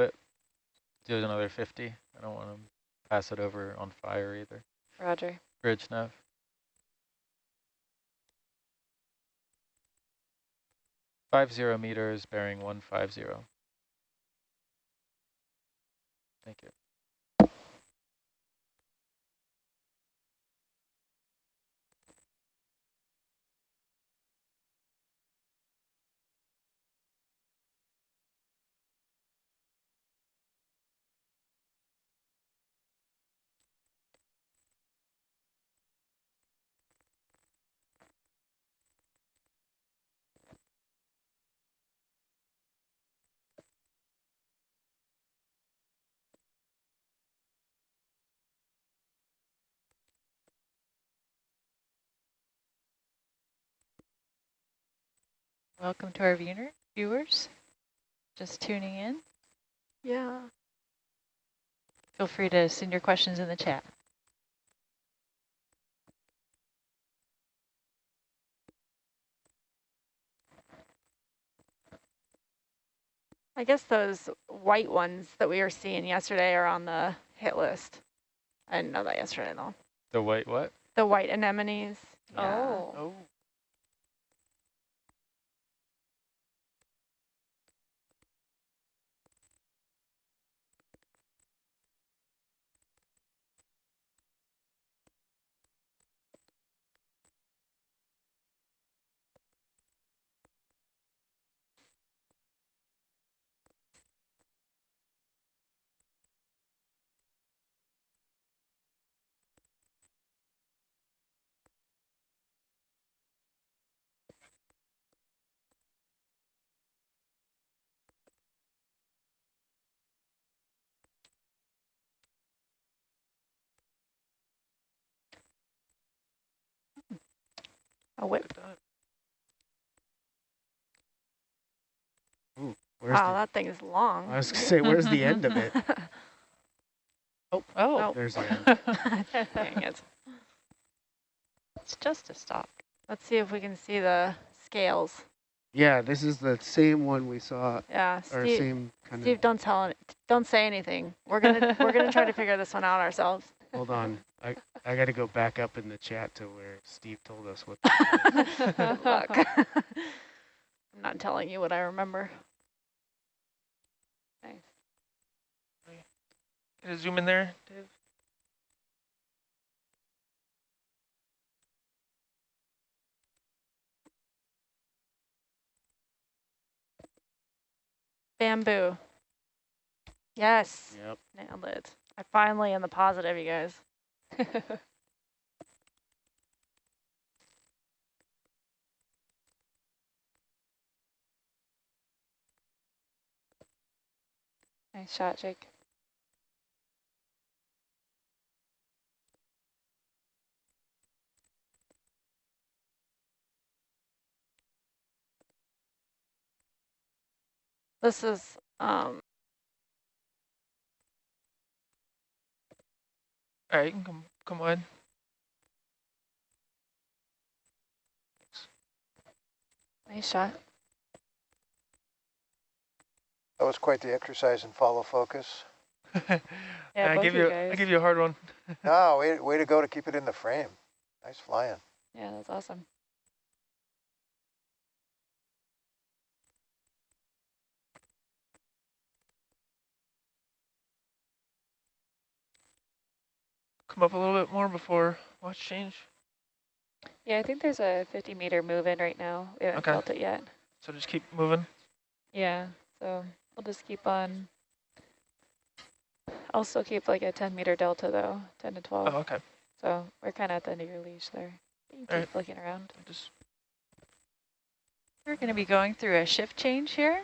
bit. Do another 50. I don't want to pass it over on fire either. Roger. Bridge nav. Five zero meters, bearing one five zero. Thank you. Welcome to our viewer, viewers. Just tuning in. Yeah. Feel free to send your questions in the chat. I guess those white ones that we were seeing yesterday are on the hit list. I didn't know that yesterday though. The white what? The white anemones. Yeah. Oh. Oh. A whip. Ooh, where's Wow, the, that thing is long. I was gonna say, where's the end of it? Oh, Oh. There's the end. Dang it. it's just a stalk. Let's see if we can see the scales. Yeah, this is the same one we saw, Yeah, or Steve, same kind Steve, don't tell. Don't say anything. We're gonna we're gonna try to figure this one out ourselves. Of. Hold on, I I got to go back up in the chat to where Steve told us what. Good luck. I'm not telling you what I remember. Nice. Oh, Can you zoom in there, Dave? Bamboo. Yes, Yep. nailed it. I finally am the positive, you guys. Nice shot, Jake. This is um All right, you can come, come on. Nice shot. That was quite the exercise in follow focus. Yeah, I both give you you, guys. I give you a hard one. Oh, way, way to go to keep it in the frame. Nice flying. Yeah, that's awesome. Come up a little bit more before watch change. Yeah, I think there's a 50 meter move in right now. We haven't Okay. felt it yet. So just keep moving. Yeah, so we'll just keep on. I'll still keep like a 10 meter delta though, 10 to 12. Oh, okay. So we're kind of at the end of your leash there. You can keep Alright. looking around. Just We're going to be going through a shift change here.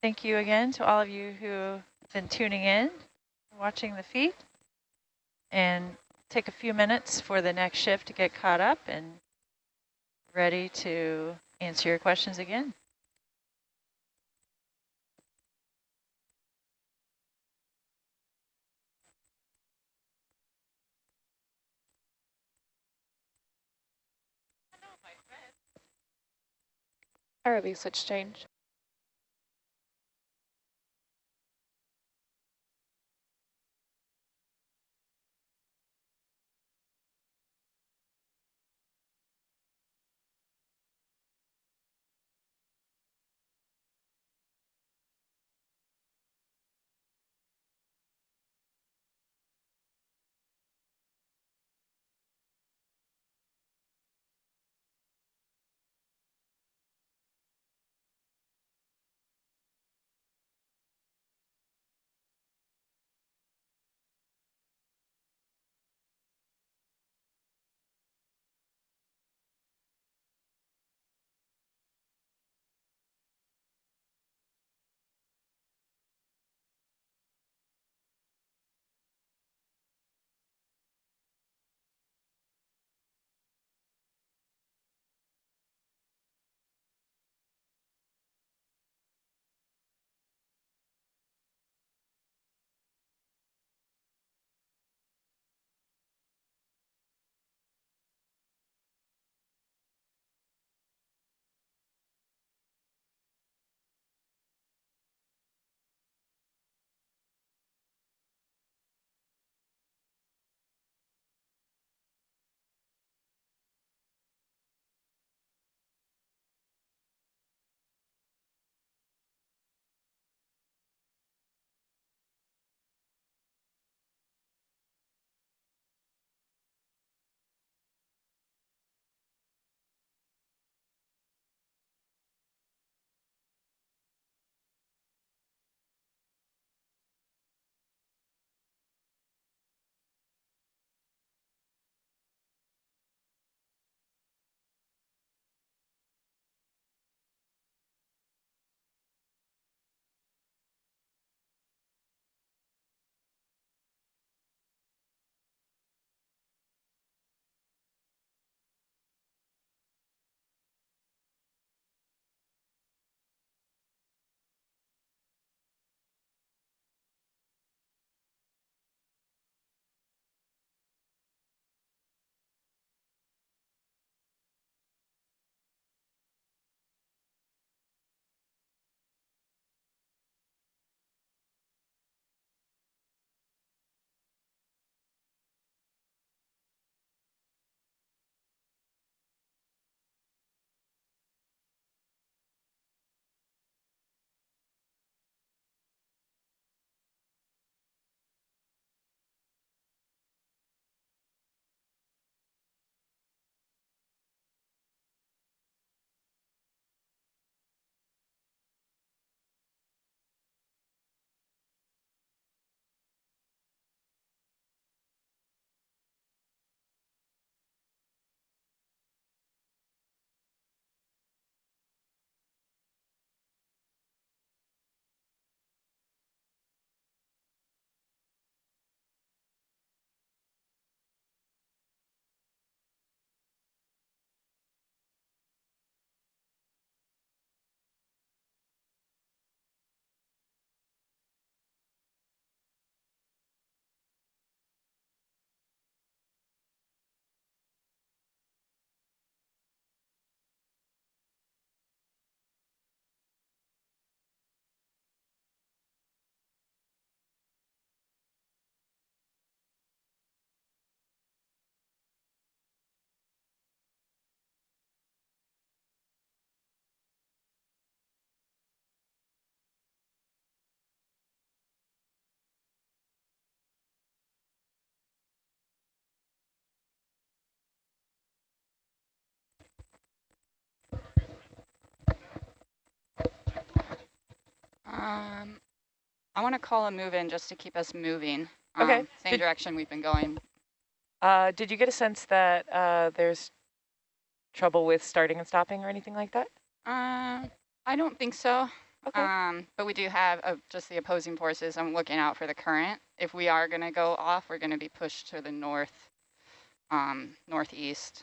Thank you again to all of you who have been tuning in, watching the feed. And take a few minutes for the next shift to get caught up and ready to answer your questions again. ROV switch change. Um, I want to call a move in just to keep us moving. Okay. Um, same Did- direction we've been going. Uh, did you get a sense that uh, there's trouble with starting and stopping or anything like that? Uh, I don't think so. Okay. Um, but we do have uh, just the opposing forces. I'm looking out for the current. If we are going to go off, we're going to be pushed to the north, um, northeast.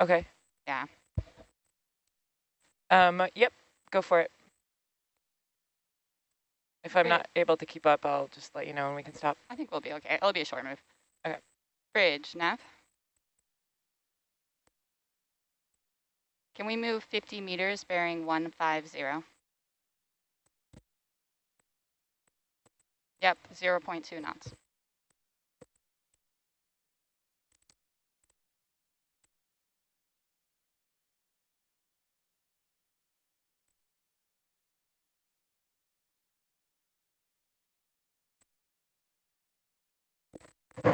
okay. Yeah. Um, yep, go for it. If I'm not able to keep up, I'll just let you know and we can stop. I think we'll be okay. It'll be a short move. Okay. Bridge, nav. Can we move 50 meters bearing 150? Yep, 0 0.2 knots. Do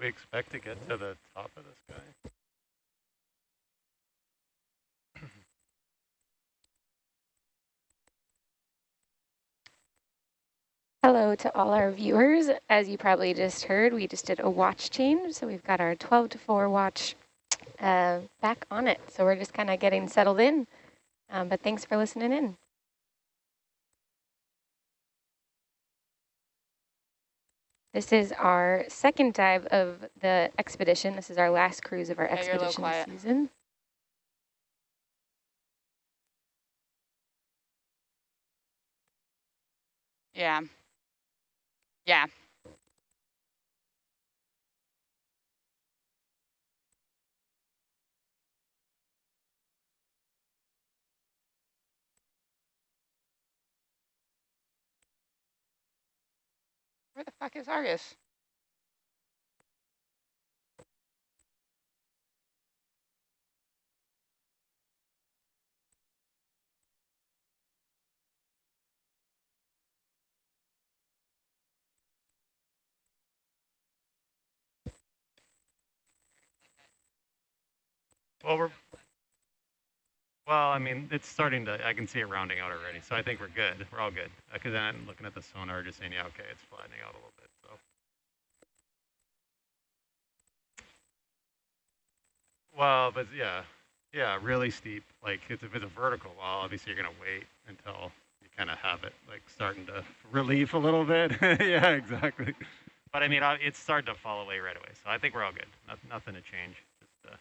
we expect to get to the top of this guy? Hello to all our viewers. As you probably just heard, we just did a watch change. So we've got our 12 to 4 watch uh, back on it. So we're just kind of getting settled in. Um, but thanks for listening in. This is our second dive of the expedition. This is our last cruise of our Yeah, you're a little expedition season. Yeah. Yeah. Where the fuck is Argus? Well, we're, well, I mean, it's starting to, I can see it rounding out already, so I think we're good. We're all good. Because then I'm looking at the sonar, just saying, yeah, okay, it's flattening out a little bit, so. Well, but yeah, yeah, really steep. Like, it's, if it's a vertical wall, obviously you're going to wait until you kind of have it, like, starting to relief a little bit. yeah, exactly. But I mean, uh, it's starting to fall away right away, so I think we're all good. Not, nothing to change. Just, uh,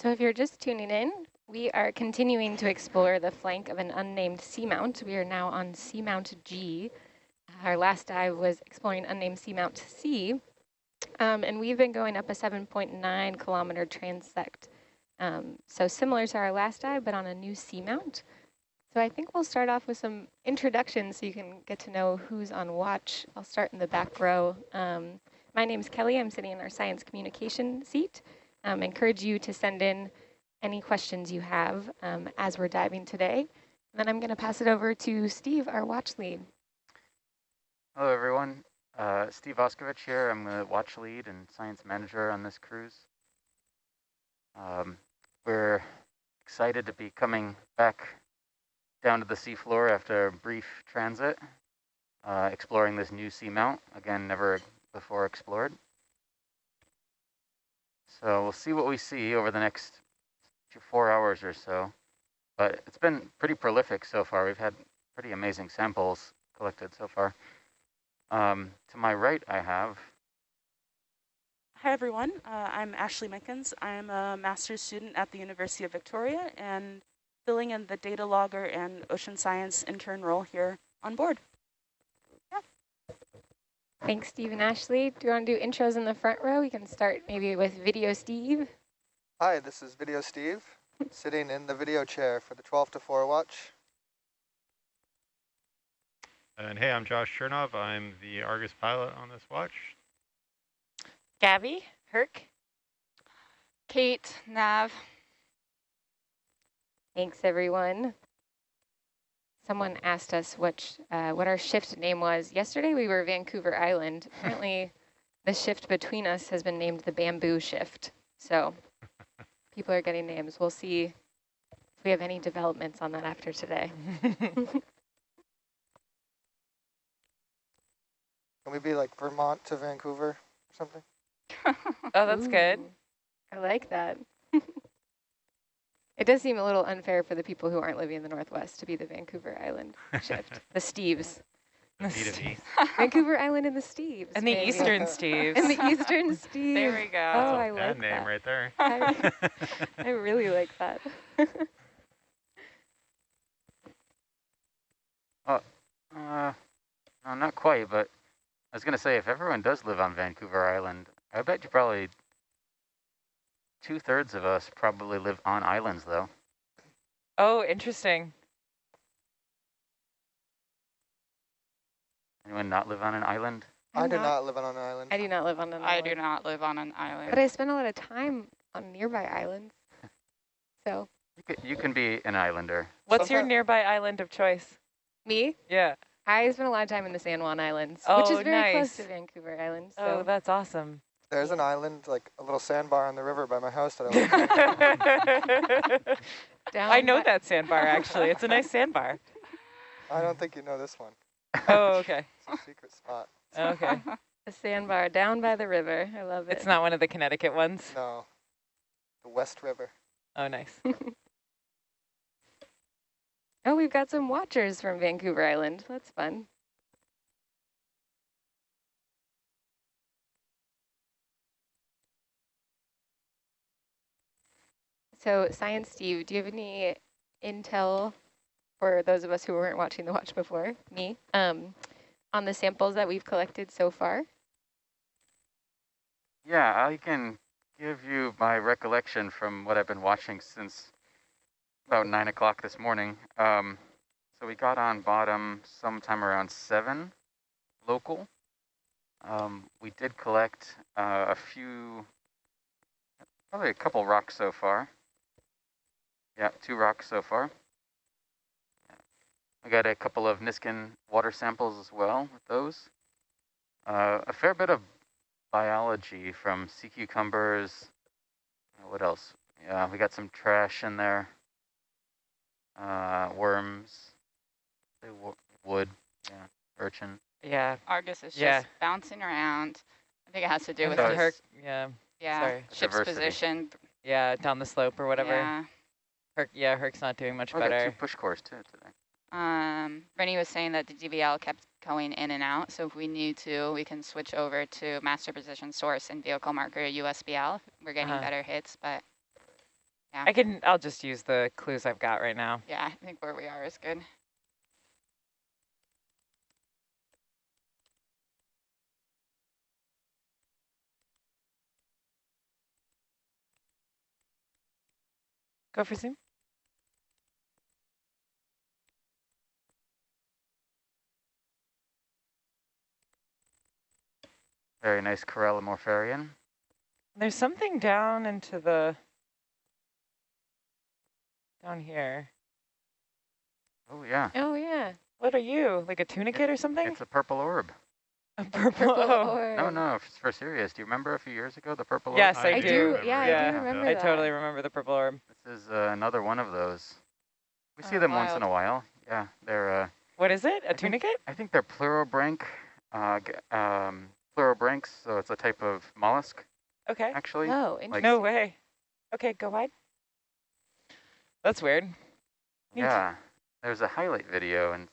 So if you're just tuning in, we are continuing to explore the flank of an unnamed seamount. We are now on Seamount G. Our last dive was exploring unnamed Seamount C. Um, and we've been going up a 7.9 kilometer transect. Um, so similar to our last dive, but on a new seamount. So I think we'll start off with some introductions so you can get to know who's on watch. I'll start in the back row. Um, my is Kelly. I'm sitting in our science communication seat. Um, encourage you to send in any questions you have um, as we're diving today. And then I'm going to pass it over to Steve, our watch lead. Hello, everyone. Uh, Steve Auscavitch here. I'm the watch lead and science manager on this cruise. Um, we're excited to be coming back down to the seafloor after a brief transit, uh, exploring this new seamount. Again, never before explored. So we'll see what we see over the next two, four hours or so. But it's been pretty prolific so far. We've had pretty amazing samples collected so far. Um, to my right, I have Hi, everyone. Uh, I'm Ashley Mickens. I'm a master's student at the University of Victoria and filling in the data logger and ocean science intern role here on board. Thanks, Steve and Ashley. Do you want to do intros in the front row? We can start maybe with Video Steve. Hi, this is Video Steve, sitting in the video chair for the 12 to 4 watch. And hey, I'm Josh Chernov. I'm the Argus pilot on this watch. Gabby, Herc. Kate, nav. Thanks, everyone. Someone asked us what uh, what our shift name was. Yesterday we were Vancouver Island. Apparently, the shift between us has been named the Bamboo Shift. So people are getting names. We'll see if we have any developments on that after today. Can we be like Vermont to Vancouver or something? oh, that's good. I like that. It does seem a little unfair for the people who aren't living in the Northwest to be the Vancouver Island shift, the Steves. The B to Vancouver Island and the Steves. And the maybe. Eastern Steves. And the Eastern Steves. There we go. Oh, I Bad like name that. right there. I, I really like that. Uh, no, not quite, but I was going to say, if everyone does live on Vancouver Island, I bet you probably two-thirds of us probably live on islands, though. oh, interesting. Anyone not live on an island? I I'm do not live on an island. I do not live on an I island. I do not live on an island. But I spend a lot of time on nearby islands. So, You can, you can be an islander. What's your nearby island of choice? me, Yeah. I spend a lot of time in the San Juan Islands, oh, which Oh, is very close to. Vancouver Island. Oh, that's awesome. There's an island, like a little sandbar on the river by my house that I live down I know by- that sandbar, actually. It's a nice sandbar. I don't think you know this one. Oh, okay. It's a secret spot. Okay. a sandbar down by the river. I love it. It's not one of the Connecticut ones. No. The West River. Oh, nice. Oh, we've got some watchers from Vancouver Island. That's fun. So, Science Steve, do you have any intel for those of us who weren't watching the watch before, me, um, on the samples that we've collected so far? Yeah, I can give you my recollection from what I've been watching since about 9 o'clock this morning. Um, so we got on bottom sometime around 7 local. Um, we did collect uh, a few, probably a couple rocks so far. Yeah, two rocks so far. I got a couple of Niskin water samples as well with those. Uh, a fair bit of biology from sea cucumbers. Uh, What else? Yeah, we got some trash in there. Uh, worms. Say Wood. Yeah, urchin. Yeah. Argus is Yeah. just bouncing around. I think it has to do with So her, yeah, yeah, sorry. ship's Diversity. position. yeah, down the slope or whatever. Yeah. Herc, yeah, Herc's not doing much Oh, I got two push cores too today. Um, Rennie was saying that the DVL kept going in and out, so if we need to, we can switch over to master position source and vehicle marker USBL. We're getting Uh-huh. better hits, but yeah. I can, I'll just use the clues I've got right now. yeah, I think where we are is good. Go for zoom. Very nice Corallimorpharian. There's something down into the, down here. Oh yeah, Oh, yeah. What are you, like a tunicate or something? it's a purple orb. A purple. Purple oh. orb. No, no, f- for serious. Do you remember a few years ago the purple orb? Yes, I, I do. do. Yeah, I do remember I that. totally remember the purple orb. This is uh, another one of those. We see Oh, them once in a while. Yeah, they're. Uh, What is it? A I think- tunicate? I think they're pleurobranch. Uh, um, pleurobranchs. So it's a type of mollusk, Okay. actually. Oh, Like- No way. Okay, go wide. That's weird. Neat. Yeah, there's a highlight video and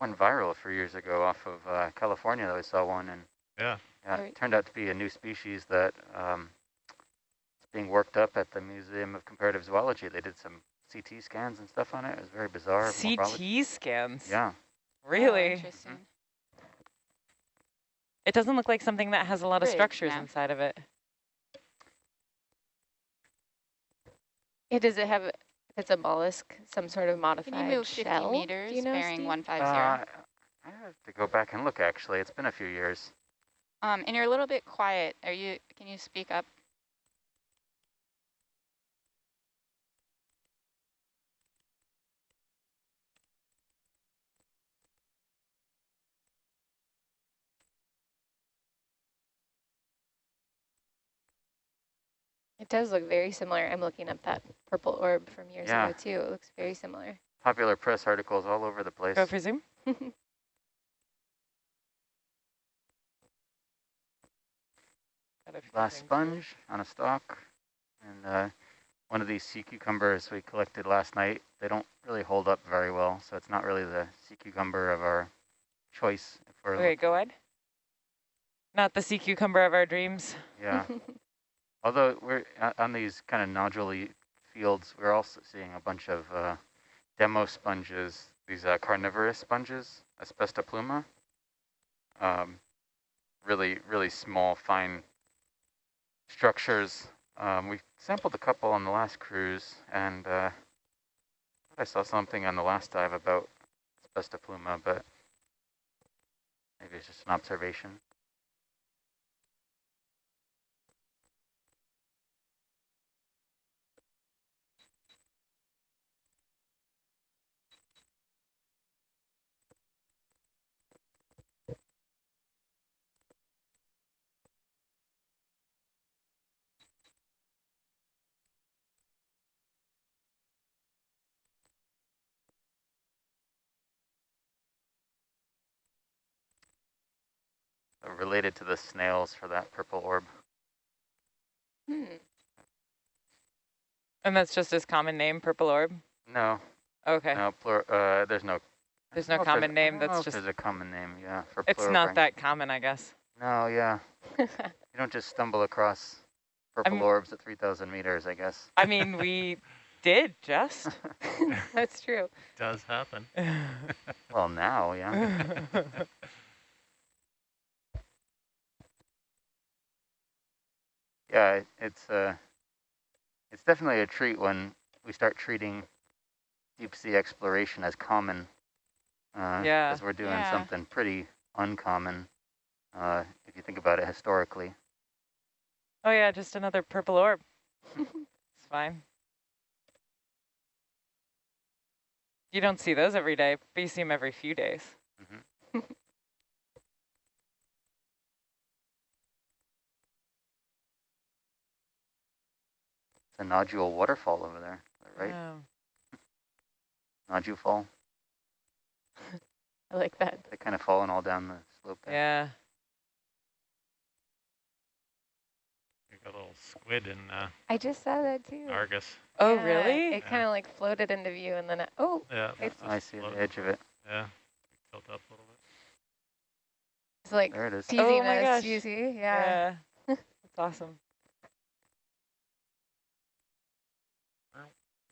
went viral a few years ago off of uh, California. I saw one and Yeah. yeah, Right. it turned out to be a new species that um, is being worked up at the Museum of Comparative Zoology. They did some CT scans and stuff on it. It was very bizarre. morphology. CT scans. Yeah. Oh, Really? interesting. It doesn't look like something that has a lot of structures yeah. inside of it. It does it have, if it's a mollusk, some sort of modified Can you move 50 shell? meters, Do you know, bearing Steve? 150? Uh, I have to go back and look. Actually, it's been a few years. Um, and you're a little bit quiet. Are you? Can you speak up? It does look very similar. I'm looking up that purple orb from years Yeah. ago too. It looks very similar. Popular press articles all over the place. Go for zoom. Got a few Glass sponge on a stalk. And uh, one of these sea cucumbers we collected last night, they don't really hold up very well. So it's not really the sea cucumber of our choice. If we're Okay, go ahead. Not the sea cucumber of our dreams. Yeah. Although we're uh, on these kind of nodule fields, we're also seeing a bunch of uh, demosponges, these uh, carnivorous sponges, Asbestopluma. Um, really, really small, fine structures. Um, we sampled a couple on the last cruise, and uh, I saw something on the last dive about Asbestopluma, but maybe it's just an observation. Related to the snails for that purple orb. Hmm. And that's just his common name, purple orb? No, Okay. no, uh, there's no. There's no common I name, that's just- There's a common name, yeah, for It's not pleurobranch. that common, I guess. No, yeah. You don't just stumble across purple I'm- orbs at 3,000 meters, I guess. I mean, we did just. That's true. Does happen. well, now, yeah. Yeah, it's uh, it's definitely a treat when we start treating deep sea exploration as common. Uh, Yeah. Because we're doing Yeah. something pretty uncommon, uh, if you think about it historically. oh yeah, just another purple orb. it's fine. You don't see those every day, but you see them every few days. It's a nodule waterfall over there, right? Oh. Nodule fall. I like that. They're kind of falling all down the slope there. Yeah. You got a little squid in uh, I just saw that too. Argus. Oh, Yeah, really? It kind of like floated into view and then, it, oh, Yeah. It's- I just see the edge of it. Yeah. Tilt up a little bit. it's like There it is. teasing Oh my us, gosh. you see? Yeah. That's awesome.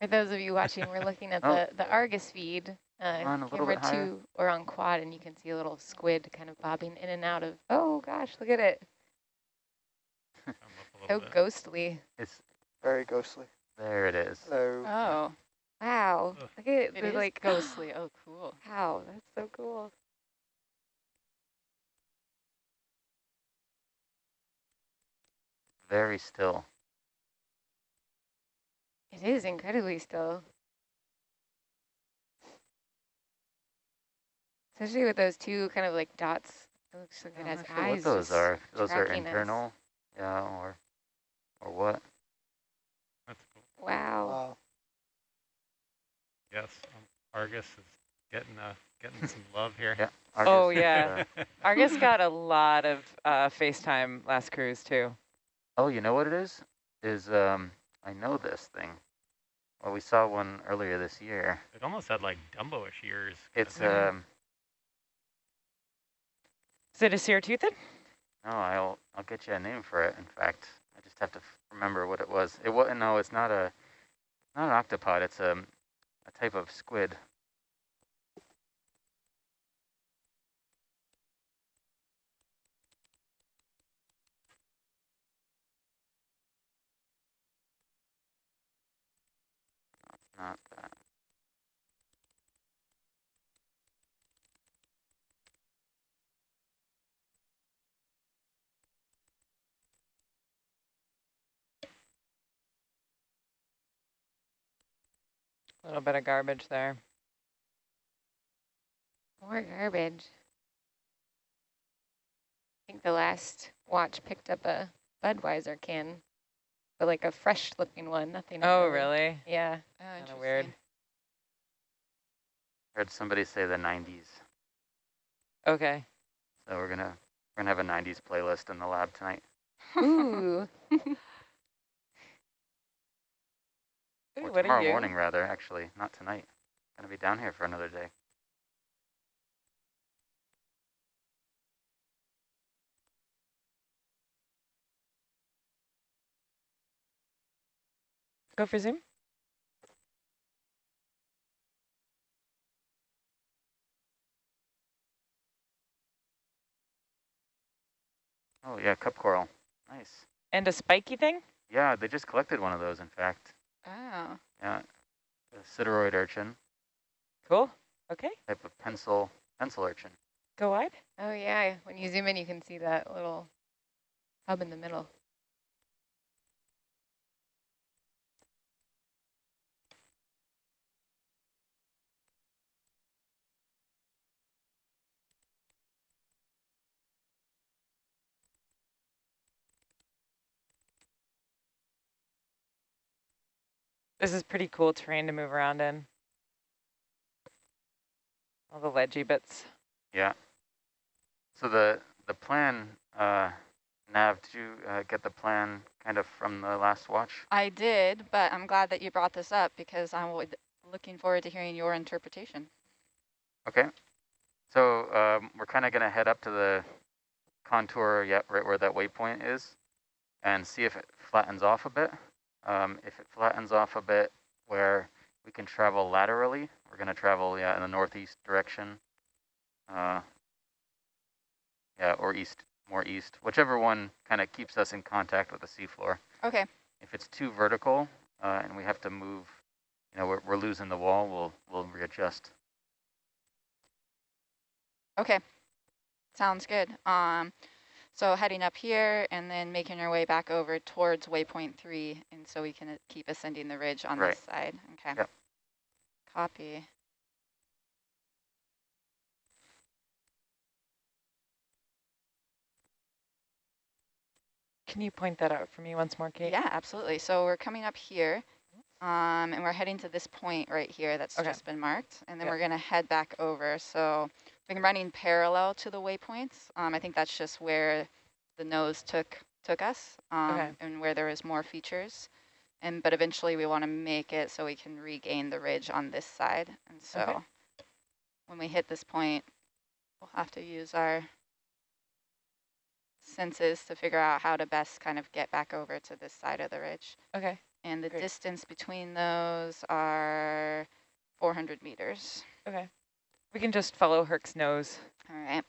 For those of you watching, we're looking at Oh. the, the Argus feed, uh, On a camera bit two or on quad, and you can see a little squid kind of bobbing in and out of, oh gosh, look at it. Come up a little So bit. ghostly. It's Very ghostly. there. It is. Hello. Oh, Wow. Ugh. Look at it. It is like ghostly. Oh, cool. Wow, that's so cool. Very still. It is incredibly still. Especially with those two kind of like dots. It looks like it I'm has not sure eyes. what those are. Those are tracking us. internal. Yeah, or or what? That's cool. Wow. Wow. Yes. Um, Argus is getting uh, getting some love here. Yeah. Oh, Argus is, yeah. uh, Argus got a lot of uh, FaceTime last cruise too. oh, you know what it is? Is um I know this thing. Well, we saw one earlier this year. It almost had like Dumbo-ish ears. It's Yeah. um Is it a Cerateuthid? no, I'll I'll get you a name for it. In fact, I just have to f- remember what it was. It wasn't. no, it's not a not an octopod. It's a a type of squid. Not that. A little bit of garbage there. More garbage. I think the last watch picked up a Budweiser can. But like a fresh looking one, nothing. Oh, really- really? Yeah. Oh, Kind of weird. Heard somebody say the 90s. Okay. So we're gonna we're gonna have a 90s playlist in the lab tonight. Ooh. Ooh, or what are tomorrow you? morning, rather. Actually, not tonight. Gonna be down here for another day. Go for Zoom. Oh yeah, cup coral. Nice. And a spiky thing? Yeah, they just collected one of those. In fact, Oh, yeah, a cidaroid urchin, Cool. Okay. type of pencil pencil urchin. Go wide. Oh yeah. When you zoom in, you can see that little hub in the middle. This is pretty cool terrain to move around in. All the ledgy bits. Yeah. So the the plan, uh, Nav, did you uh, get the plan kind of from the last watch? I did, but I'm glad that you brought this up because I'm looking forward to hearing your interpretation. Okay. So um, we're kind of going to head up to the contour, yeah, right where that waypoint is, and see if it flattens off a bit. Um, if it flattens off a bit where we can travel laterally, we're going to travel, yeah, in the northeast direction. Uh, yeah, or east, more east, whichever one kind of keeps us in contact with the seafloor. Okay. If it's too vertical uh, and we have to move, you know, we're, we're losing the wall, we'll, we'll readjust. Okay. Sounds good. Um, so heading up here and then making our way back over towards waypoint three, and so we can uh, keep ascending the ridge on Right. this side. Okay. Yep. Copy. Can you point that out for me once more, Kate? Yeah, absolutely. So we're coming up here, um, and we're heading to this point right here that's Okay. just been marked, and then Yep. we're going to head back over. So we're running parallel to the waypoints. Um, I think that's just where the nose took took us, um, Okay. and where there is more features. And but eventually we want to make it so we can regain the ridge on this side. And so Okay. when we hit this point, we'll have to use our senses to figure out how to best kind of get back over to this side of the ridge. Okay. And the Great. distance between those are 400 meters. Okay. We can just follow Herc's nose. All right.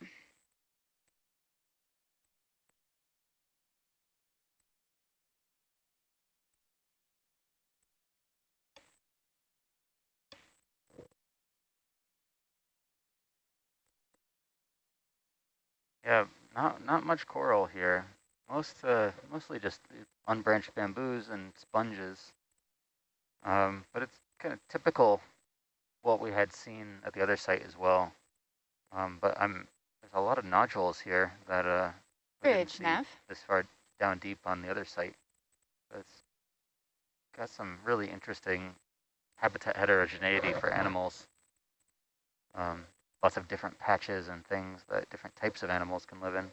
Yeah, not not much coral here. Most uh, mostly just unbranched bamboos and sponges. Um, but it's kind of typical what we had seen at the other site as well. Um, but I'm there's a lot of nodules here that uh Bridge, Nav. this far down deep on the other site. So it's got some really interesting habitat heterogeneity for animals. Um, lots of different patches and things that different types of animals can live in.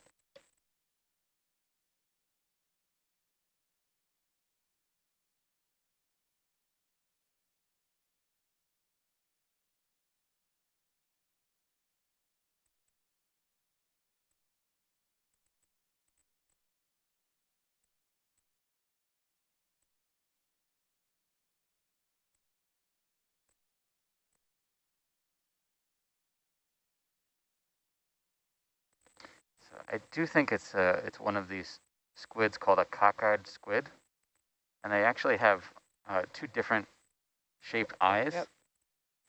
I do think it's uh, it's one of these squids called a cockeyed squid, and they actually have uh, two different shaped eyes. Yep.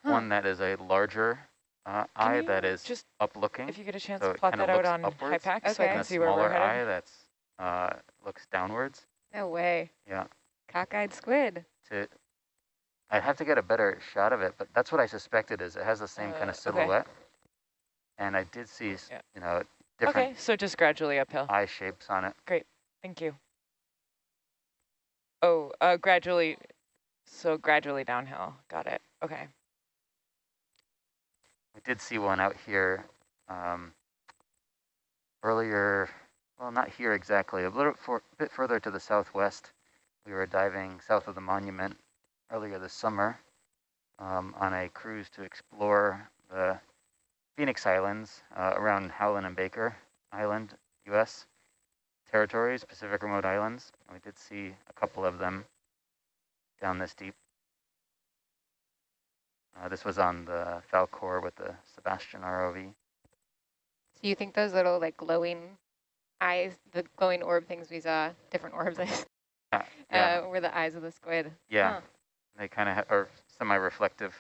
One that is a larger uh, eye that is just- up looking, If you get a chance so to it plot that out looks on upwards, HYPACK so I can see where we're smaller headed. eye that's uh, looks downwards. No way. Yeah. Cockeyed squid. To I'd have to get a better shot of it, but that's what I suspected. Is it has the same kind Uh, of okay. silhouette, and I did see Yeah. you know different Okay, so just gradually uphill. eye shapes on it. Great, thank you. Oh, uh, gradually, so gradually downhill. Got it. Okay. We did see one out here um, earlier, well, not here exactly, a little for, bit further to the southwest. We were diving south of the monument earlier this summer um, on a cruise to explore the Phoenix Islands uh, around Howland and Baker Island, U.S. territories, Pacific Remote Islands. We did see a couple of them down this deep. Uh, this was on the Falkor with the SuBastian ROV. So you think those little like glowing eyes, the glowing orb things we saw, different orbs, Yeah, yeah, uh, were the eyes of the squid? yeah. huh. they kind of are semi-reflective.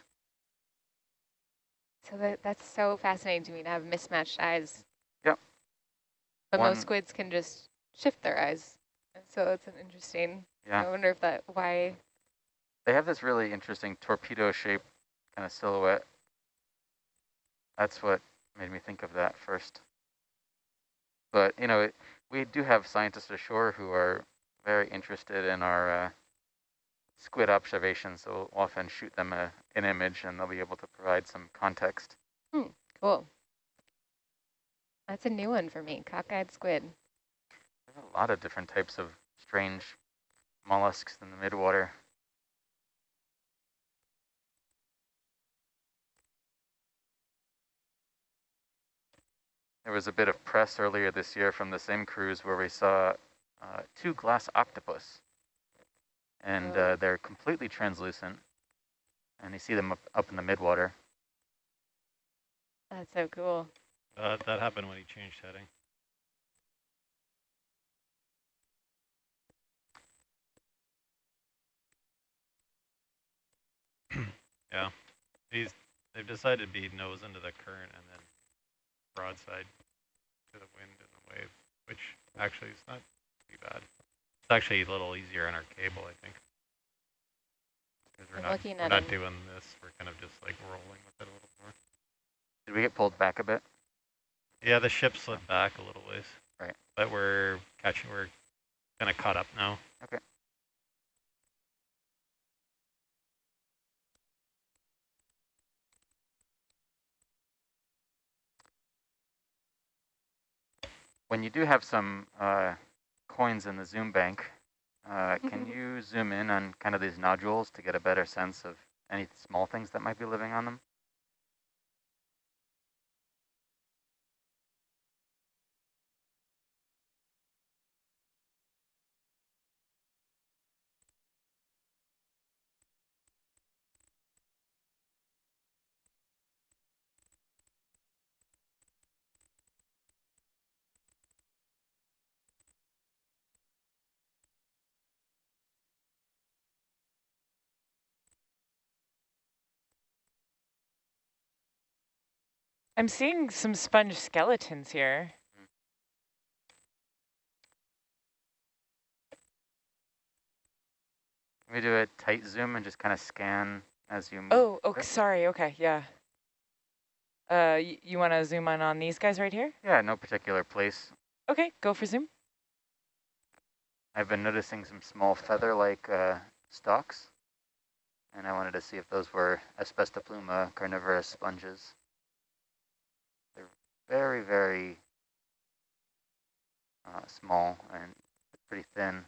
So that, that's so fascinating to me to have mismatched eyes. Yep. But One- most squids can just shift their eyes. And so it's an interesting, Yeah, I wonder if that, why, they have this really interesting torpedo-shaped kind of silhouette. That's what made me think of that first. But you know, it, we do have scientists ashore who are very interested in our uh, squid observations. So we'll often shoot them a, an image, and they'll be able to provide some context. cool. That's a new one for me, cockeyed squid. There's a lot of different types of strange mollusks in the midwater. There was a bit of press earlier this year from the same cruise where we saw uh, two glass octopus. And uh, they're completely translucent. And you see them up, up in the midwater. That's so cool. Uh, that happened when he changed heading. yeah, he's they've decided to be nose into the current and then broadside to the wind and the wave, which actually is not too bad. It's actually a little easier on our cable, I think. Because we're I'm not, looking we're at not doing this, we're kind of just like rolling with it a little more. Did we get pulled back a bit? Yeah, the ship slid back a little ways. Right. But we're catching, we're kind of caught up now. Okay. When you do have some uh, coins in the zoom bank, uh, can you zoom in on kind of these nodules to get a better sense of any small things that might be living on them? I'm seeing some sponge skeletons here. Can we do a tight zoom and just kind of scan as you move? Oh, okay, sorry. Okay, yeah. Uh, you want to zoom in on these guys right here? Yeah, no particular place. Okay, go for zoom. I've been noticing some small feather-like uh, stalks, and I wanted to see if those were Asbestopluma carnivorous sponges. They're very, very uh, small and pretty thin.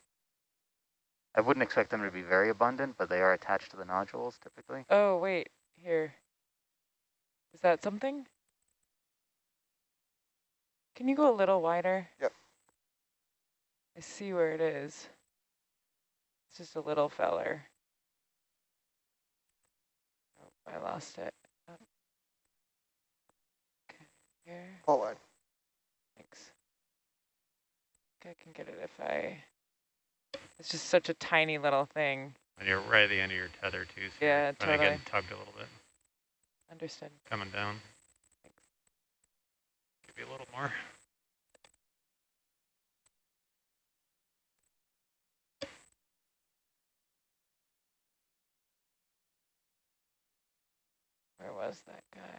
I wouldn't expect them to be very abundant, but they are attached to the nodules typically. Oh, wait, here. Is that something? Can you go a little wider? Yep. I see where it is. It's just a little feller. Oh, I lost it. Oh. Okay, here. Pull line. Thanks. think I can get it if I... It's just such a tiny little thing. And you're right at the end of your tether too, so Yeah, you're kind of totally. getting tugged a little bit, Understood. coming down. Thanks. Give you a little more. Where was that guy?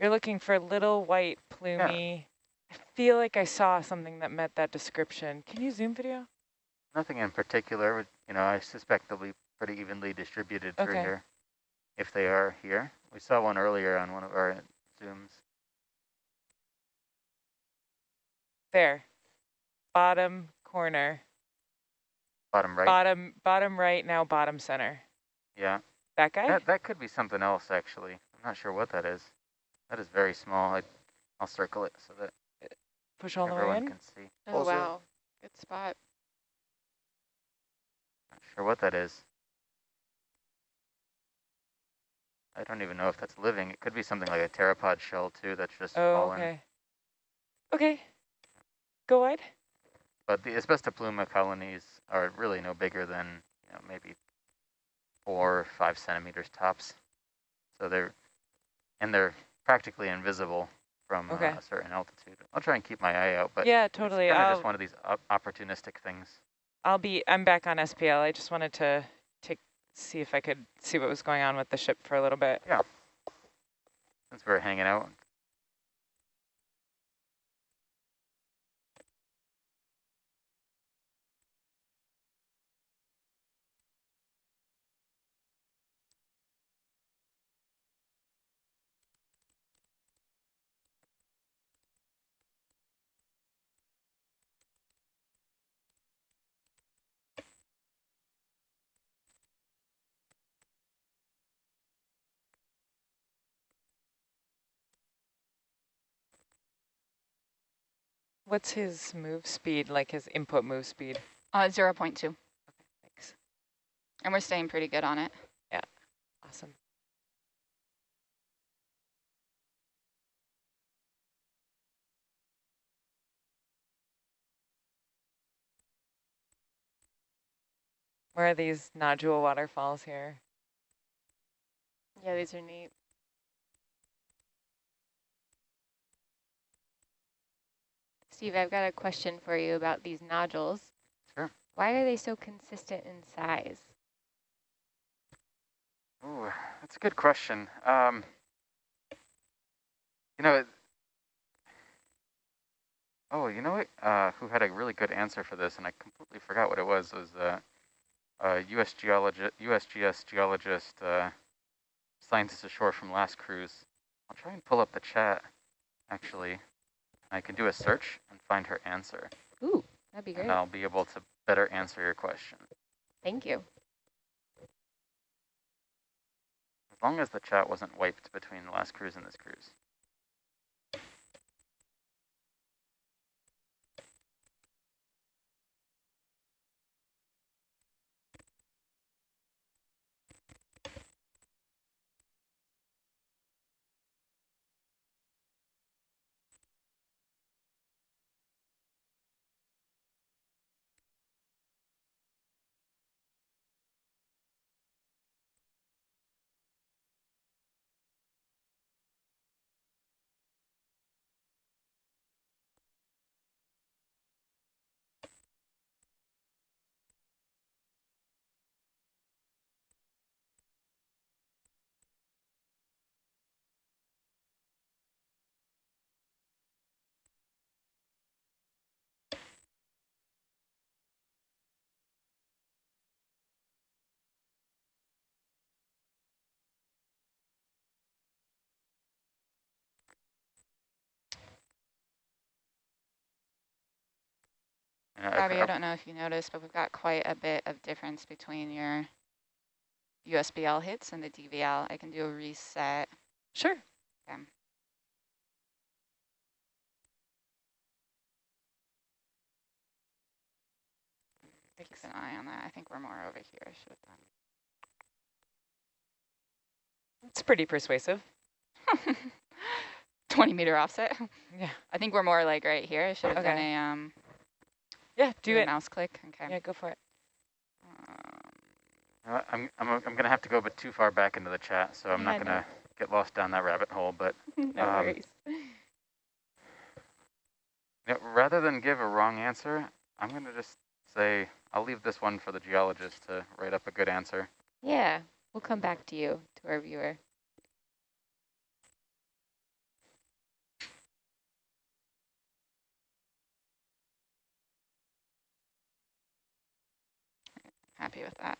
You're looking for little white plumy. I feel like I saw something that met that description. Can you zoom video? Nothing in particular. You know, I suspect they'll be pretty evenly distributed through Okay. here, if they are here. We saw one earlier on one of our zooms. There. Bottom corner. Bottom right. Bottom bottom right, now bottom center. Yeah. That guy? That that could be something else actually. I'm not sure what that is. That is very small. I, I'll circle it so that Push all the way everyone in? can see. Oh, Also- wow. Good spot. Not sure what that is. I don't even know if that's living. It could be something like a pteropod shell too that's just Oh, fallen. okay. Okay. Go wide. But the Asbestopluma colonies are really no bigger than you know, maybe four or five centimeters tops. So they're, and they're practically invisible from Okay. uh, a certain altitude. I'll try and keep my eye out, but yeah, it's totally. I'll, just one of these op opportunistic things. I'll be, I'm back on SPL. I just wanted to take, see if I could see what was going on with the ship for a little bit. Yeah, since we're hanging out, What's his move speed, like his input move speed? Uh, 0 0.2. Thanks. And we're staying pretty good on it. Yeah, awesome. Where are these nodule waterfalls here? Yeah, these are neat. Steve, I've got a question for you about these nodules. Sure. Why are they so consistent in size? Ooh, that's a good question. Um, you know, oh, you know what? Uh, who had a really good answer for this, and I completely forgot what it was. Was uh, uh, U.S. geologist, USGS geologist, uh, scientist ashore from last cruise. I'll try and pull up the chat. Actually, I can do a search and find her answer, Ooh, that'd be great. and I'll be able to better answer your question. Thank you. As long as the chat wasn't wiped between the last cruise and this cruise. And I- I- Bobby, I don't know if you noticed, but we've got quite a bit of difference between your USBL hits and the DVL. I can do a reset. Sure. Okay. Keep an eye on that. I think we're more over here. I should It's pretty persuasive. 20 meter offset. Yeah. I think we're more like right here. I should have done a um Yeah, do a it. mouse click. Okay. Yeah, go for it. Um, I'm, I'm, I'm going to have to go a bit too far back into the chat, so I'm Yeah, not going to get lost down that rabbit hole. But no Um, worries. you know, rather than give a wrong answer, I'm going to just say I'll leave this one for the geologist to write up a good answer. Yeah, we'll come back to you, to our viewer. Happy with that.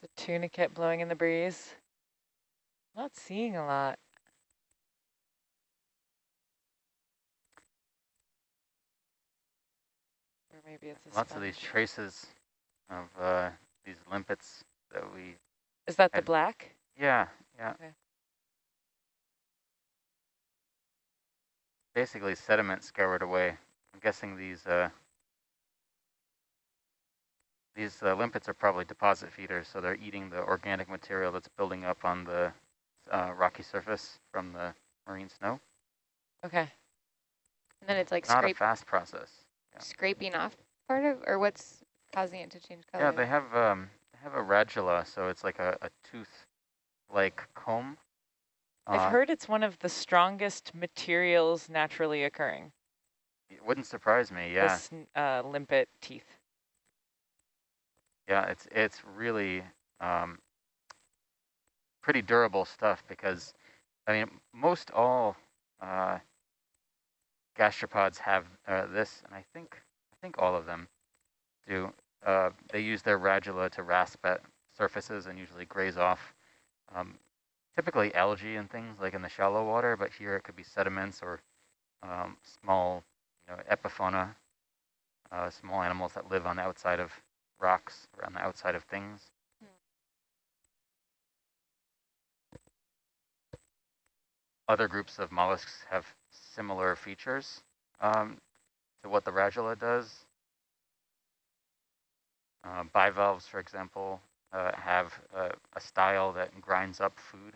The tunicate blowing in the breeze. Not seeing a lot. Maybe it's a Lots of these traces of uh, these limpets that we, Is that the black? yeah, yeah. Okay. Basically sediment scoured away. I'm guessing these uh, these uh, limpets are probably deposit feeders, so they're eating the organic material that's building up on the uh, rocky surface from the marine snow. Okay. And then it's like Not a fast process. Yeah. scraping off part of, or what's causing it to change color? Yeah, they have um, they have a radula, so it's like a, a tooth-like comb. I've Uh, heard it's one of the strongest materials naturally occurring. It wouldn't surprise me. Yeah, This uh, limpet teeth. yeah, it's it's really um, pretty durable stuff because, I mean, most all uh, gastropods have uh, this, and I think I think all of them do. Uh, they use their radula to rasp at surfaces and usually graze off. Um, typically algae and things like in the shallow water, but here it could be sediments or um, small, you know, epifauna, uh, small animals that live on the outside of rocks or on the outside of things. Other groups of mollusks have similar features um, to what the radula does. Uh, bivalves, for example, uh, have uh, a style that grinds up food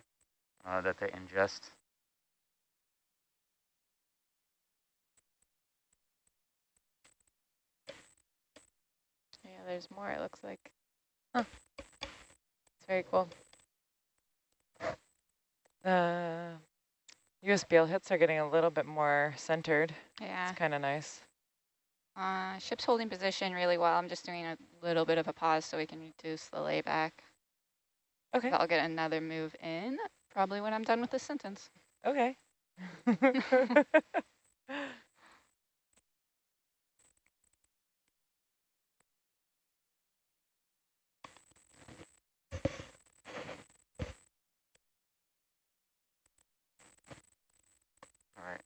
uh, that they ingest. Yeah, there's more, it looks like. Huh. It's very cool. Uh, USBL hits are getting a little bit more centered. Yeah. It's kind of nice. Uh, ship's holding position really well. I'm just doing a little bit of a pause so we can reduce the layback. Okay. I'll get another move in probably when I'm done with this sentence. Okay.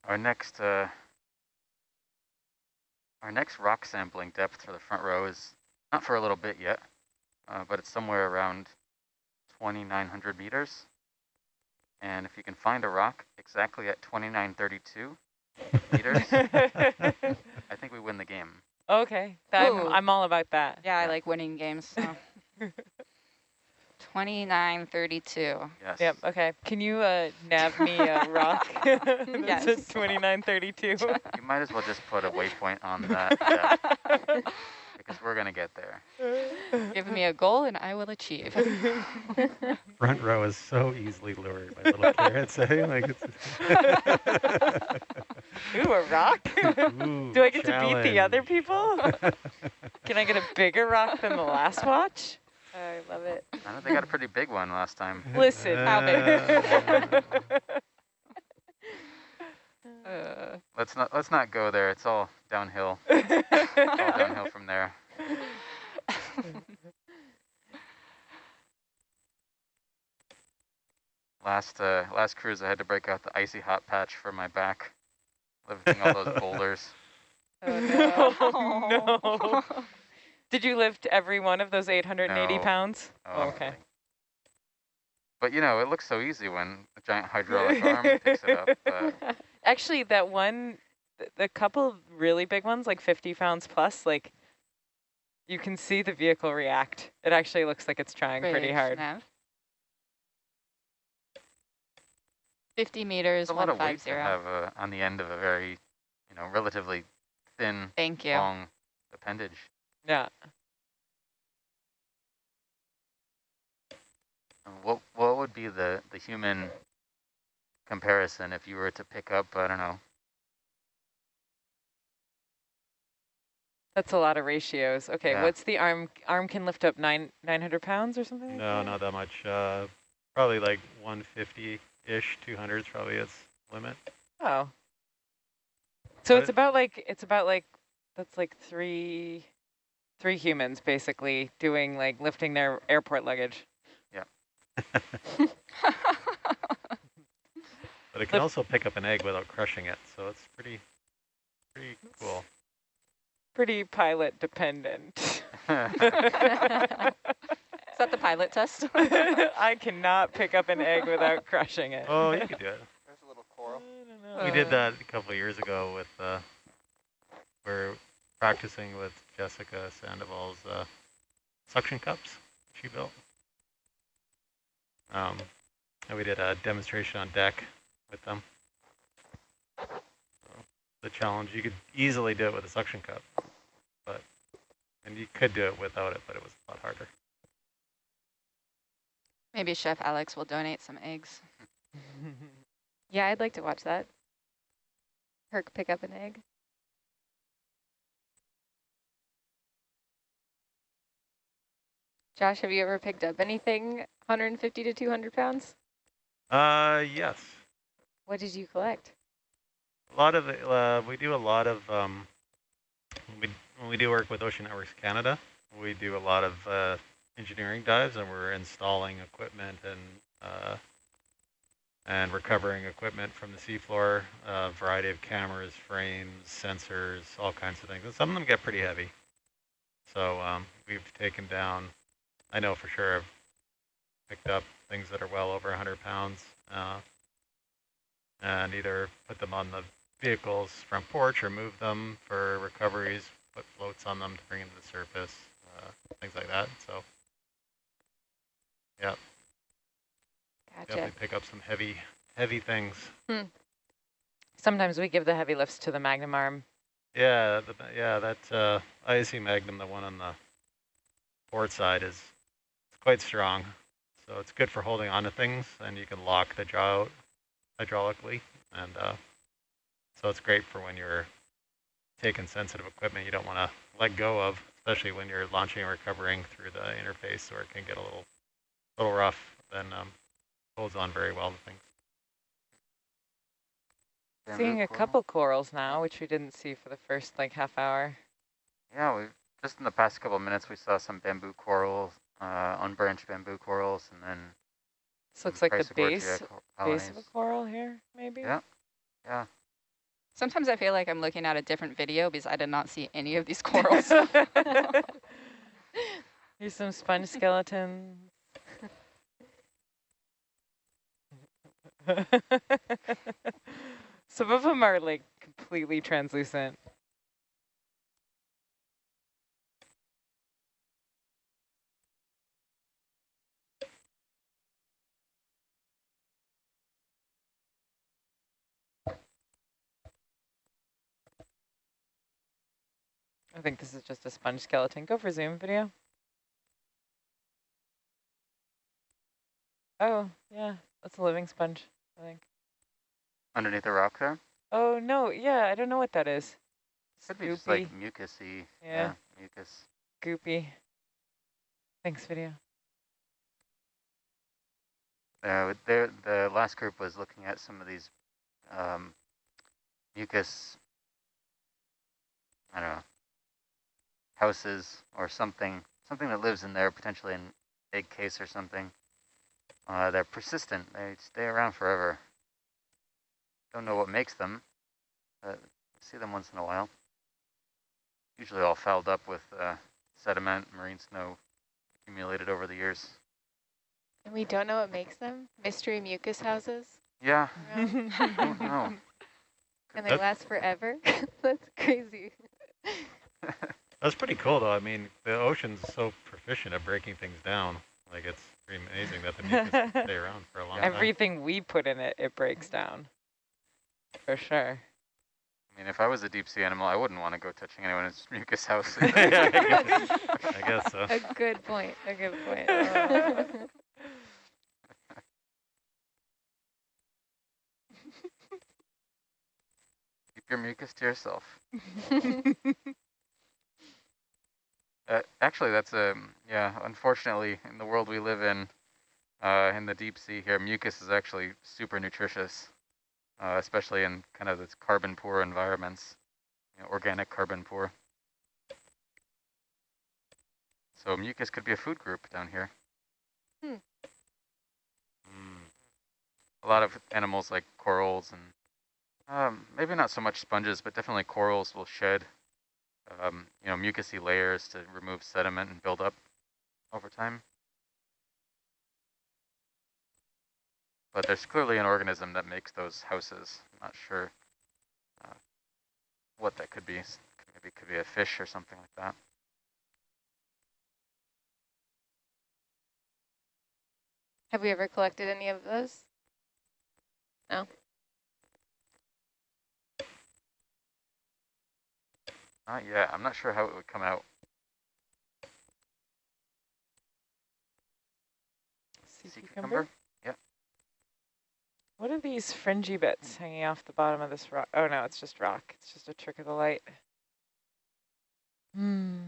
our next uh, our next rock sampling depth for the front row is not for a little bit yet, uh, but it's somewhere around 2,900 meters. And if you can find a rock exactly at 2,932 meters, I think we win the game. okay. I'm, I'm all about that. Yeah, I like winning games. So. 2932. Yes. Yep. Okay. Can you uh, nav me a rock? That's Yes. at 2932. You might as well just put a waypoint on that because we're gonna get there. Give me a goal and I will achieve. Front row is so easily lured by little carrots. Eh? Like it's Ooh, a rock? Ooh, Do I get to beat the other people? Can I get a bigger rock than the last watch? I love know they got a pretty big one last time. Listen. How big? Uh, Let's not let's not go there. It's all downhill. All downhill from there. Last uh, last cruise, I had to break out the icy hot patch for my back, lifting all those boulders. Oh, no. Did you lift every one of those 880 No. pounds? Oh, okay. But you know, it looks so easy when a giant hydraulic arm picks it up. But Actually, that one, the couple really big ones, like 50 pounds plus, like you can see the vehicle react. It actually looks like it's trying pretty hard. nav. 50 meters, there's a lot of weight 150. to have uh, on the end of a very, you know, relatively thin, Thank you. long appendage. Yeah. What what would be the the human comparison if you were to pick up I don't know That's a lot of ratios. Okay, Yeah. what's the arm? Arm can lift up nine 900 pounds or something like No, that? not that much. Uh, probably like 150-ish, 200 is probably its limit. Oh. So But it's about like, it's about like, that's like three, three humans basically doing like lifting their airport luggage. Yeah. but it can also pick up an egg without crushing it, so it's pretty, pretty cool. Pretty pilot dependent. Is that the pilot test? I cannot pick up an egg without crushing it. Oh, you could do it. There's a little coral. We did that a couple of years ago with, uh, we're practicing with Jessica Sandoval's uh, suction cups she built. Um, and we did a demonstration on deck with them. So the challenge, you could easily do it with a suction cup, but, and you could do it without it, but it was a lot harder. Maybe Chef Alex will donate some eggs. Yeah, I'd like to watch that. Herc pick up an egg. Josh, have you ever picked up anything 150 to 200 pounds? Uh, yes. What did you collect? A lot of, uh, we do a lot of, um, we, when we do work with Ocean Networks Canada, we do a lot of uh, engineering dives and we're installing equipment and uh, and recovering equipment from the seafloor, a variety of cameras, frames, sensors, all kinds of things. And some of them get pretty heavy. So um, we've taken down, I know for sure I've picked up things that are well over 100 pounds uh, and either put them on the vehicle's front porch or move them for recoveries, put floats on them to bring them to the surface, uh, things like that. So yeah, Gotcha. definitely pick up some heavy, heavy things. Sometimes we give the heavy lifts to the Magnum arm. Yeah, the, yeah, that uh, ISE Magnum, the one on the port side, is quite strong. So it's good for holding onto things, and you can lock the jaw out hydraulically. And uh, so it's great for when you're taking sensitive equipment you don't want to let go of, especially when you're launching and recovering through the interface, where it can get a little, little rough. Then um, holds on very well to things. Seeing a coral. couple corals now, which we didn't see for the first like half hour. Yeah, we just in the past couple of minutes we saw some bamboo corals, uh, unbranched bamboo corals, and then This looks like the base, base of a coral here, maybe? Yeah. Yeah. Sometimes I feel like I'm looking at a different video because I did not see any of these corals. Here's some sponge skeletons. some of them are like completely translucent. I think this is just a sponge skeleton. Go for zoom video. Oh, yeah, that's a living sponge, I think. Underneath the rock there? Oh, no, yeah, I don't know what that is. Could be just like mucusy. Yeah. mucus. goopy. Thanks, video. Uh, there, the last group was looking at some of these um, mucus, I don't know, houses or something, something that lives in there, potentially an egg case or something. Uh, they're persistent. They stay around forever. Don't know what makes them, but see them once in a while. Usually all fouled up with uh, sediment, marine snow accumulated over the years. And we don't know what makes them? Mystery mucus houses? Yeah, around? don't know. and they last forever? That's crazy. That's pretty cool, though. I mean, the ocean's so proficient at breaking things down. Like, it's pretty amazing that the mucus can stay around for a long time. Everything we put in it, it breaks down. For sure. I mean, if I was a deep sea animal, I wouldn't want to go touching anyone's mucus house. Yeah, I guess- I guess so. A good point. A good point. Keep your mucus to yourself. Uh, actually, that's a yeah. Unfortunately, in the world we live in, uh, in the deep sea here, mucus is actually super nutritious, uh, especially in kind of this carbon poor environments, you know, organic carbon poor. So mucus could be a food group down here. Hmm. Mm. A lot of animals like corals and um, maybe not so much sponges, but definitely corals will shed um, you know, mucousy layers to remove sediment and build up over time. But there's clearly an organism that makes those houses. I'm not sure uh, what that could be. Maybe it could be a fish or something like that. Have we ever collected any of those? No. Not yet. I'm not sure how it would come out. Sea Sea cucumber? cucumber? Yep. What are these fringy bits hanging off the bottom of this rock? Oh no, it's just rock. It's just a trick of the light. Hmm.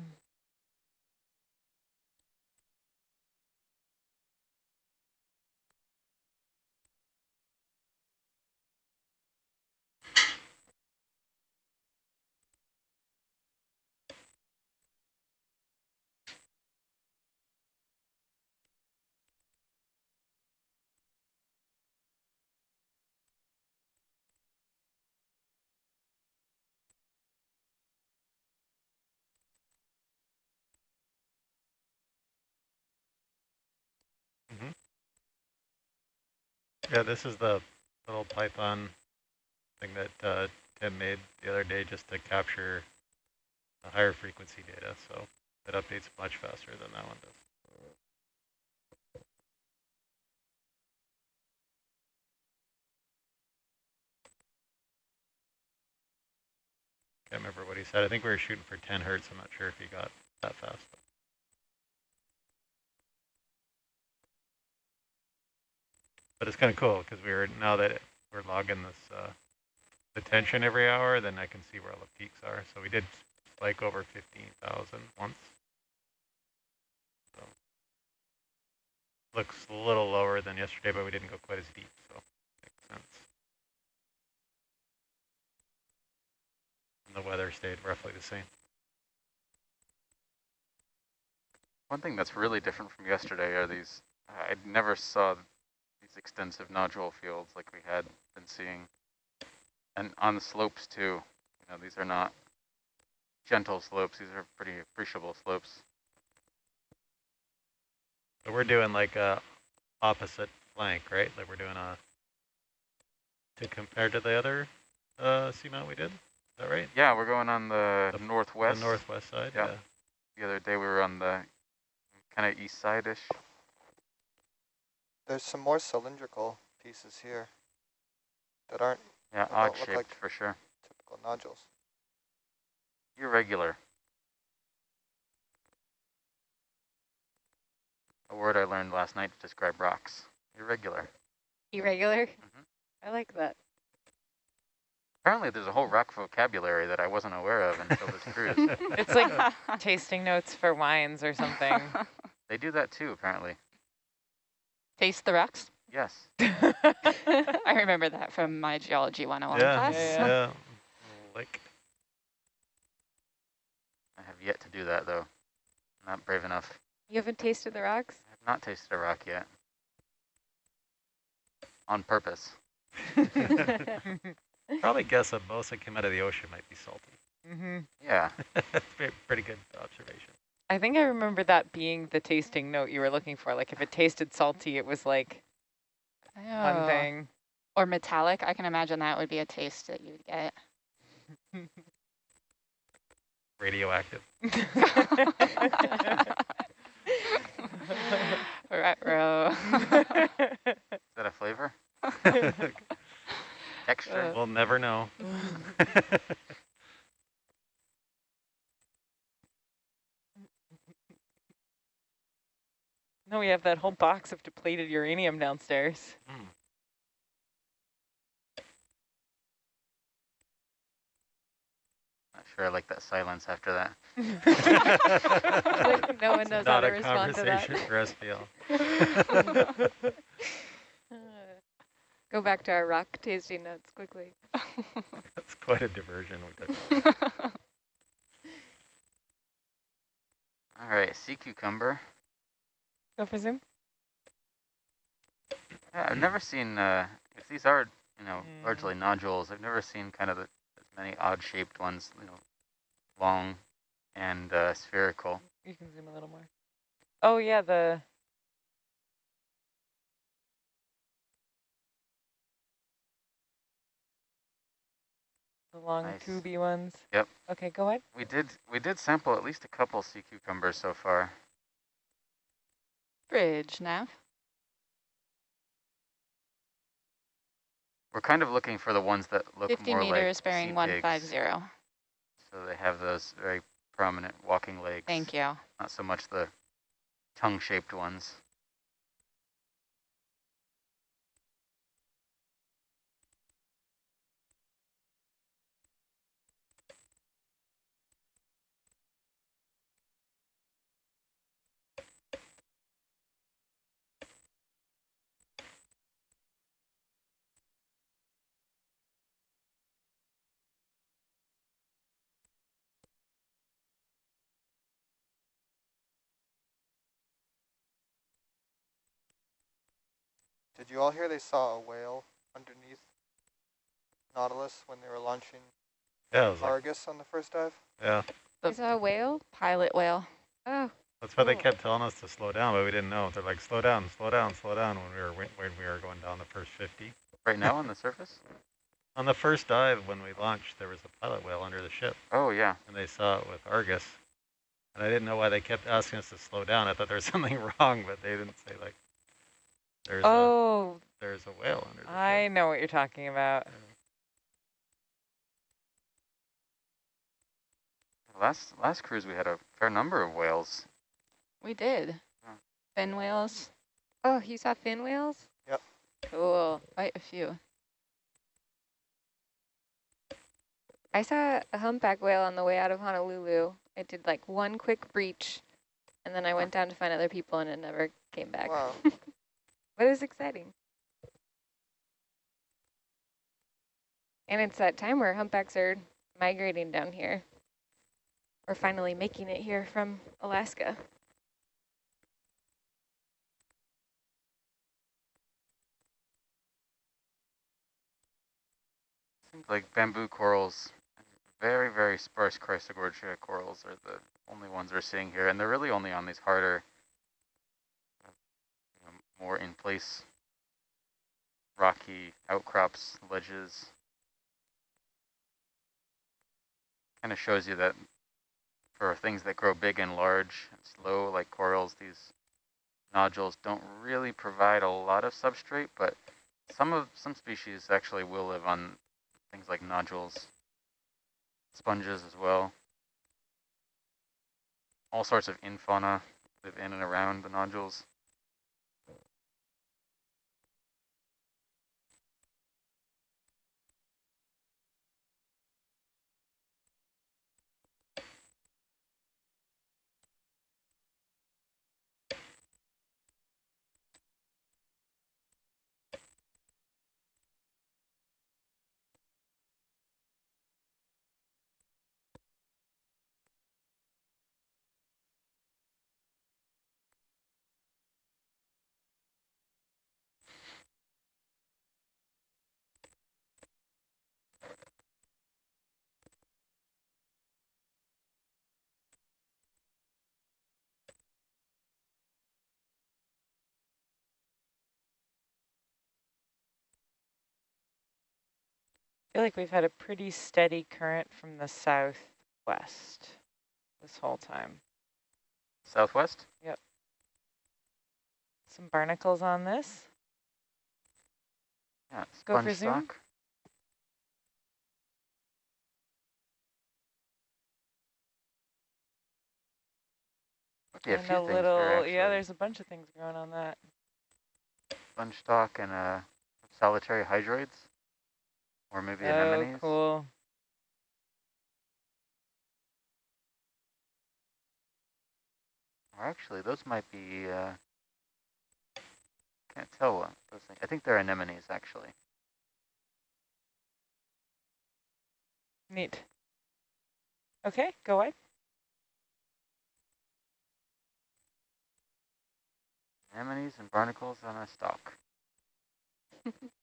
Yeah, this is the little Python thing that uh, Tim made the other day just to capture the higher frequency data. So it updates much faster than that one does. Can't remember what he said. I think we were shooting for 10 hertz. I'm not sure if he got that fast. But it's kind of cool because we are now that we're logging this uh, the tension every hour, then I can see where all the peaks are. So we did like over 15,000 once. So looks a little lower than yesterday, but we didn't go quite as deep, so makes sense. And the weather stayed roughly the same. One thing that's really different from yesterday are these, I never saw these extensive nodule fields like we had been seeing. And on the slopes too, you know, these are not gentle slopes, these are pretty appreciable slopes. So we're doing like a opposite flank, right? Like we're doing a, to compare to the other uh, seamount we did, is that right? Yeah, we're going on the, The- northwest. The northwest side, Yeah. yeah. The other day we were on the kind of east side-ish. There's some more cylindrical pieces here that aren't Yeah, They odd shaped like- for sure. typical nodules. Irregular. A word I learned last night to describe rocks. Irregular. Irregular? Mhm. I like that. Apparently there's a whole rock vocabulary that I wasn't aware of until this cruise. It's like tasting notes for wines or something. They do that too, apparently. Taste the rocks. Yes. I remember that from my geology 101 Yeah, class. Yeah, yeah. Like, I have yet to do that though. Not brave enough. You haven't tasted the rocks? I have not tasted a rock yet. On purpose. probably guess that most that came out of the ocean might be salty. Mm -hmm. Yeah. Pretty- Pretty good observation. I think I remember that being the tasting note you were looking for. Like if it tasted salty, it was like one Oh. thing. Or metallic. I can imagine that would be a taste that you would get. Radioactive. Retro. Is that a flavor? Texture? Uh. We'll never know. No, we have that whole box of depleted uranium downstairs. Mm. Not sure I like that silence after that. Like, no one knows how to a respond to that. conversation for SPL. Uh, Go back to our rock tasting notes quickly. That's quite a diversion. we took. All right, sea cucumber. Go for zoom. Yeah, I've never seen, uh, if these are, you know, Mm. largely nodules, I've never seen kind of the, as many odd-shaped ones, you know, long and uh, spherical. You can zoom a little more. Oh yeah, the the long Nice. tubey ones. Yep. Okay, go ahead. We did, we did sample at least a couple sea cucumbers so far. Bridge, Nav. We're kind of looking for the ones that look 50 more like meters sea bearing 150. So they have those very prominent walking legs. Thank you. Not so much the tongue-shaped ones. Did you all hear they saw a whale underneath Nautilus when they were launching Yeah, it was like, Argus on the first dive? yeah. The Is that a whale? pilot whale. Oh, That's why they kept telling us to slow down, but we didn't know. They're like, slow down, slow down, slow down when we were when when we were going down the first 50. Right now on the surface? On the first dive when we launched, there was a pilot whale under the ship, Oh, yeah. and they saw it with Argus. And I didn't know why they kept asking us to slow down. I thought there was something wrong, but they didn't say like, there's a Oh, there's a whale under the I know what you're talking about. Last last cruise we had a fair number of whales. We did. Fin whales, oh, you saw fin whales? Yep. Cool. Quite a few. I saw a humpback whale on the way out of Honolulu. It did like one quick breach, and then I went down to find other people, and it never came back. Wow. It was exciting. And it's that time where humpbacks are migrating down here. We're finally making it here from Alaska. Seems like bamboo corals, very, very sparse Chrysogorgia corals are the only ones we're seeing here. And they're really only on these harder, more in place rocky outcrops, ledges. Kind of shows you that for things that grow big and large and slow like corals, these nodules don't really provide a lot of substrate, but some of some species actually will live on things like nodules, sponges as well. All sorts of infauna live in and around the nodules. Feel like we've had a pretty steady current from the southwest this whole time. Southwest? Yep. Some barnacles on this. Yeah, Go for zoom. stock. Yeah, a and a things little, here, yeah, there's a bunch of things growing on that. Sponge stock and uh, solitary hydroids. Or maybe oh, anemones. Oh, cool. Or actually, those might be, uh, can't tell what those things, I think they're anemones actually. Neat. Okay, go away. Anemones and barnacles on a stalk.